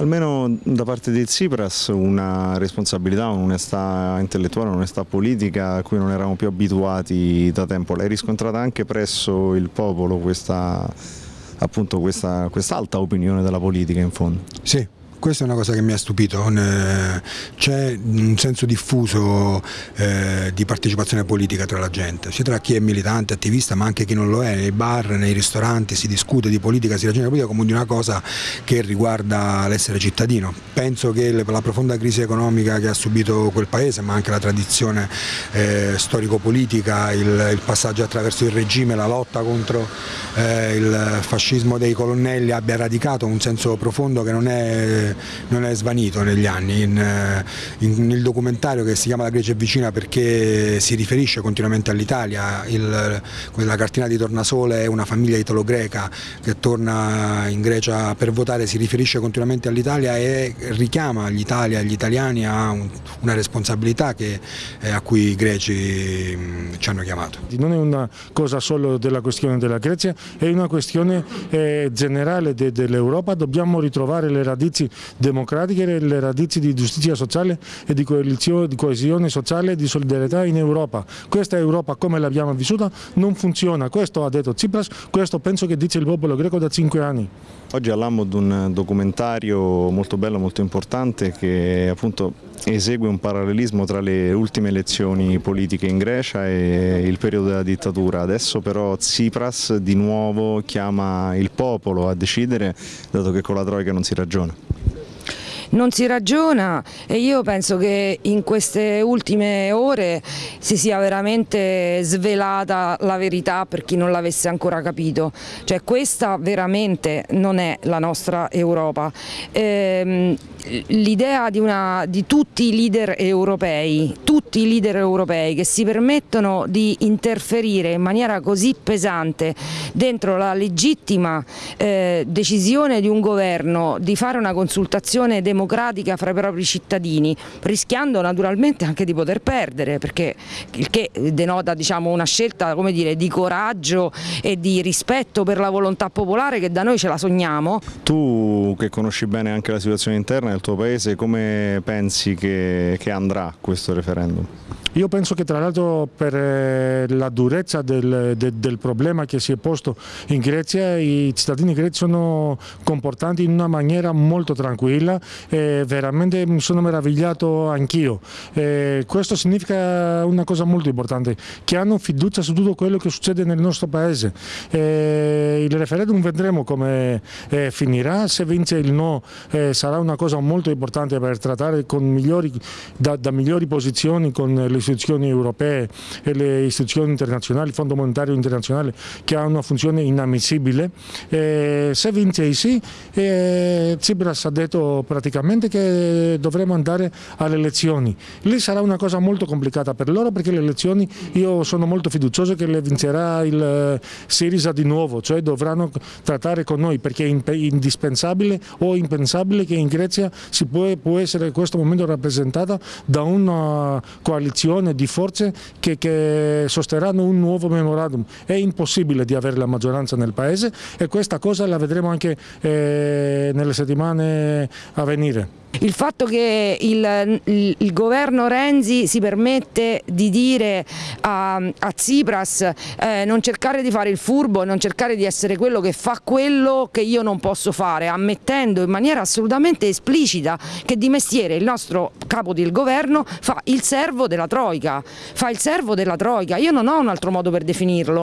almeno da parte di Tsipras una responsabilità, un'onestà intellettuale, un'onestà politica a cui non eravamo più abituati da tempo. L'hai riscontrata anche presso il popolo questa, appunto questa, quest'alta opinione della politica in fondo? Sì, questa è una cosa che mi ha stupito, c'è un senso diffuso eh, di partecipazione politica tra la gente, sia tra chi è militante, attivista ma anche chi non lo è, nei bar, nei ristoranti si discute di politica, si ragiona di politica come di una cosa che riguarda l'essere cittadino. Penso che la profonda crisi economica che ha subito quel paese ma anche la tradizione eh, storico-politica, il, passaggio attraverso il regime, la lotta contro eh, il fascismo dei colonnelli abbia radicato un senso profondo che non è non è svanito negli anni. In, eh, in, nel documentario che si chiama La Grecia è vicina perché si riferisce continuamente all'Italia, la cartina di Tornasole è una famiglia italo-greca che torna in Grecia per votare, si riferisce continuamente all'Italia e richiama l'Italia e gli italiani a un, una responsabilità che, eh, a cui i greci mh, ci hanno chiamato. Non è una cosa solo della questione della Grecia, è una questione eh, generale de, dell'Europa, dobbiamo ritrovare le radici democratiche le radici di giustizia sociale e di, di coesione sociale e di solidarietà in Europa. Questa Europa come l'abbiamo vissuta non funziona, questo ha detto Tsipras, questo penso che dice il popolo greco da cinque anni. Oggi all'Ammo di un documentario molto bello, molto importante che appunto esegue un parallelismo tra le ultime elezioni politiche in Grecia e il periodo della dittatura. Adesso però Tsipras di nuovo chiama il popolo a decidere dato che con la Troica non si ragiona non si ragiona e io penso che in queste ultime ore si sia veramente svelata la verità per chi non l'avesse ancora capito, cioè questa veramente non è la nostra Europa. Ehm, L'idea di, di, tutti i leader europei, tutti i leader europei che si permettono di interferire in maniera così pesante dentro la legittima eh, decisione di un governo di fare una consultazione democratica fra i propri cittadini, rischiando naturalmente anche di poter perdere, perché il che denota diciamo, una scelta dire, di coraggio e di rispetto per la volontà popolare che da noi ce la sogniamo. Tu che conosci bene anche la situazione interna del tuo paese, come pensi che, che andrà questo referendum? Io penso che tra l'altro per eh, la durezza del, del, del, problema che si è posto in Grecia i cittadini greci sono comportati in una maniera molto tranquilla e veramente mi sono meravigliato anch'io. Questo significa una cosa molto importante, che hanno fiducia su tutto quello che succede nel nostro paese. E il referendum vedremo come eh, finirà, se vince il no eh, sarà una cosa molto importante per trattare migliori, da, da migliori posizioni con le istituzioni europee e le istituzioni internazionali, il Fondo Monetario Internazionale che ha una funzione inammissibile. Eh, se vince i sì, eh, Tsipras ha detto praticamente che dovremo andare alle elezioni. Lì sarà una cosa molto complicata per loro perché le elezioni io sono molto fiducioso che le vincerà il eh, Sirisa di nuovo, cioè dovranno trattare con noi perché è indispensabile o impensabile che in Grecia si può, può essere in questo momento rappresentata da una coalizione di forze che, che sosterranno un nuovo memorandum. È impossibile di avere la maggioranza nel Paese e questa cosa la vedremo anche eh, nelle settimane a venire. Il fatto che il, il, il, governo Renzi si permette di dire a, a Tsipras eh, non cercare di fare il furbo, non cercare di essere quello che fa quello che io non posso fare, ammettendo in maniera assolutamente esplicita che di mestiere il nostro capo del governo fa il servo della Troica, fa il servo della Troica, io non ho un altro modo per definirlo.